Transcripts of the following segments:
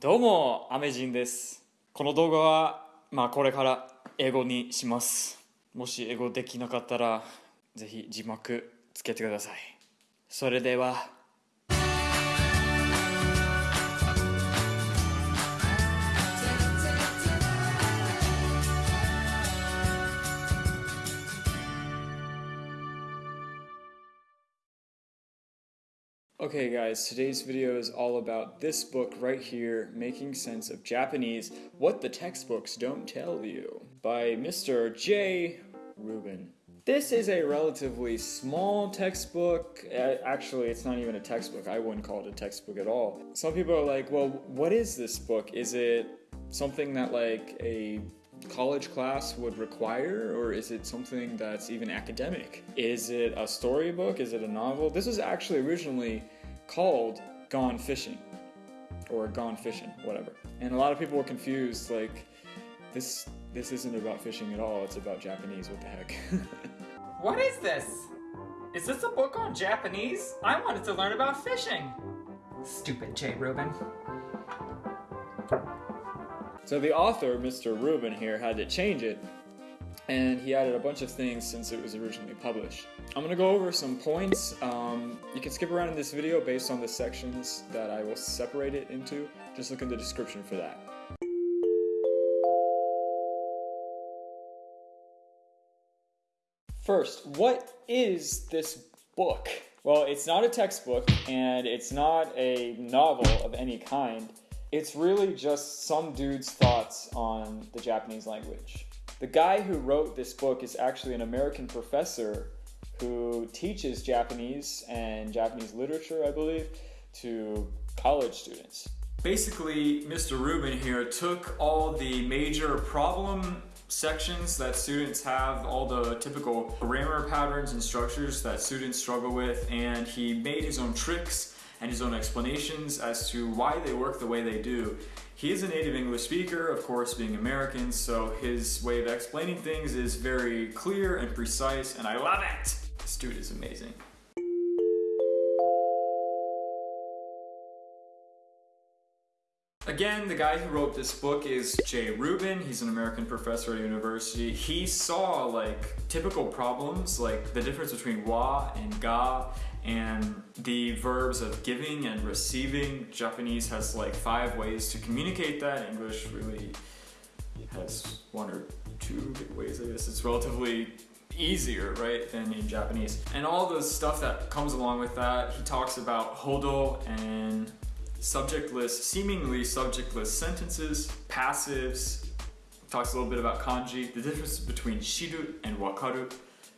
どうも、アメジンです。この動画は、まあこれから英語にします。もし英語できなかったら、ぜひ字幕つけてください。それでは、Okay guys, today's video is all about this book right here, Making Sense of Japanese, What the Textbooks Don't Tell You, by Mr. Jay Rubin. This is a relatively small textbook. Actually, it's not even a textbook. I wouldn't call it a textbook at all. Some people are like, well, what is this book? Is it something that like a college class would require, or is it something that's even academic? Is it a storybook? Is it a novel? This was actually originally called Gone Fishing, or Gone Fishing, whatever. And a lot of people were confused, like, this this isn't about fishing at all. It's about Japanese. What the heck? What is this? Is this a book on Japanese? I wanted to learn about fishing. Stupid Jay Rubin. So the author, Mr. Rubin here, had to change it, and he added a bunch of things since it was originally published. I'm gonna go over some points. Um, you can skip around in this video based on the sections that I will separate it into. Just look in the description for that. First, what is this book? Well, it's not a textbook and it's not a novel of any kind. It's really just some dude's thoughts on the Japanese language. The guy who wrote this book is actually an American professor who teaches Japanese and Japanese literature, I believe, to college students. Basically, Mr. Rubin here took all the major problem sections that students have, all the typical grammar patterns and structures that students struggle with, and he made his own tricks and his own explanations as to why they work the way they do. He is a native English speaker, of course, being American, so his way of explaining things is very clear and precise, and I love it! This dude is amazing. Again, the guy who wrote this book is Jay Rubin. He's an American professor at a university. He saw like typical problems, like the difference between wa and ga, and the verbs of giving and receiving. Japanese has like five ways to communicate that. English really has one or two ways, I guess. It's relatively easier, right, than in Japanese. And all the stuff that comes along with that, he talks about hodo and subjectless, seemingly subjectless sentences, passives, talks a little bit about kanji, the difference between shiru and wakaru.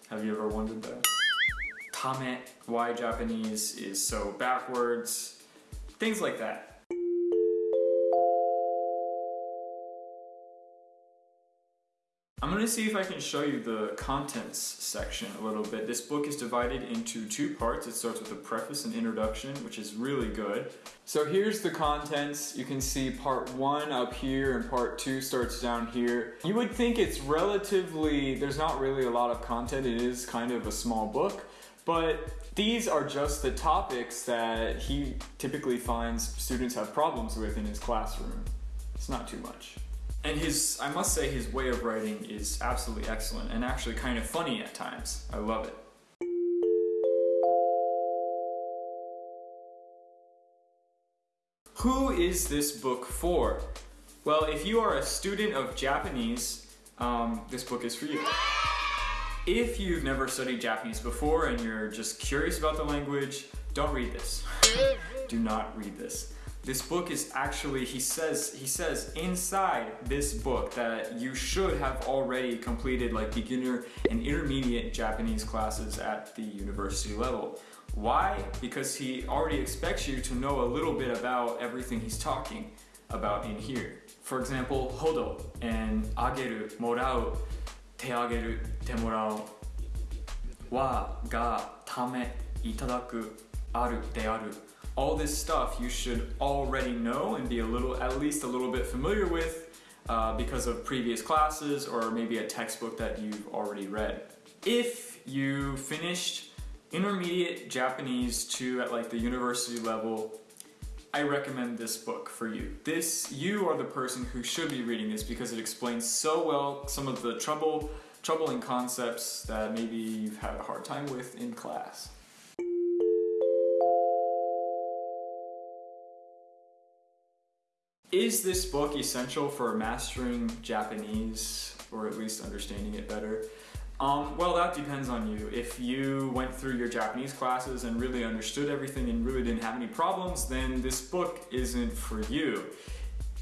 Have you ever wondered that? Tame, why Japanese is so backwards, things like that. I'm gonna see if I can show you the contents section a little bit. This book is divided into two parts. It starts with a preface and introduction, which is really good. So here's the contents. You can see part one up here and part two starts down here. You would think it's relatively, there's not really a lot of content. It is kind of a small book, but these are just the topics that he typically finds students have problems with in his classroom. It's not too much. And his, I must say, his way of writing is absolutely excellent and actually kind of funny at times. I love it. Who is this book for? Well, if you are a student of Japanese, um, this book is for you. If you've never studied Japanese before and you're just curious about the language, don't read this. Do not read this. This book is actually, he says, he says inside this book that you should have already completed like beginner and intermediate Japanese classes at the university level. Why? Because he already expects you to know a little bit about everything he's talking about in here. For example, hodo and ageru, morau, te ageru, te morau, wa, ga, tame, itadaku, aru, de aru. All this stuff you should already know and be a little, at least a little bit familiar with uh, because of previous classes or maybe a textbook that you've already read. If you finished intermediate Japanese 2 at like the university level, I recommend this book for you. This, you are the person who should be reading this because it explains so well some of the trouble, troubling concepts that maybe you've had a hard time with in class. Is this book essential for mastering Japanese or at least understanding it better? Um, well, that depends on you. If you went through your Japanese classes and really understood everything and really didn't have any problems, then this book isn't for you.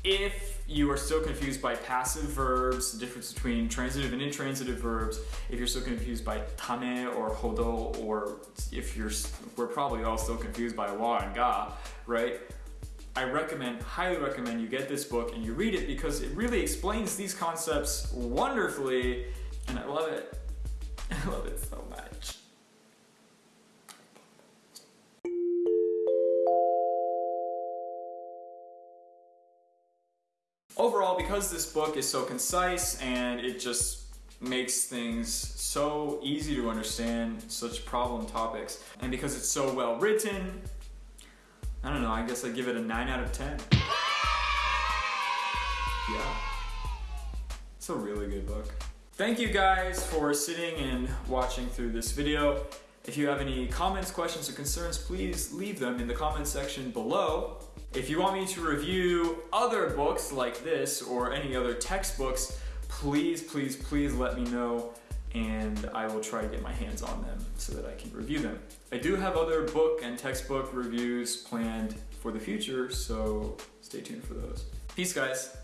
If you are still confused by passive verbs, the difference between transitive and intransitive verbs, if you're still confused by tame or hodo, or if you're, we're probably all still confused by wa and ga, right? I recommend, highly recommend you get this book and you read it because it really explains these concepts wonderfully and I love it. I love it so much. Overall, because this book is so concise and it just makes things so easy to understand, such problem topics, and because it's so well written, I don't know, I guess I give it a 9 out of 10. Yeah. It's a really good book. Thank you guys for sitting and watching through this video. If you have any comments, questions, or concerns, please leave them in the comment section below. If you want me to review other books like this or any other textbooks, please, please, please let me know and I will try to get my hands on them so that I can review them. I do have other book and textbook reviews planned for the future, so stay tuned for those. Peace, guys.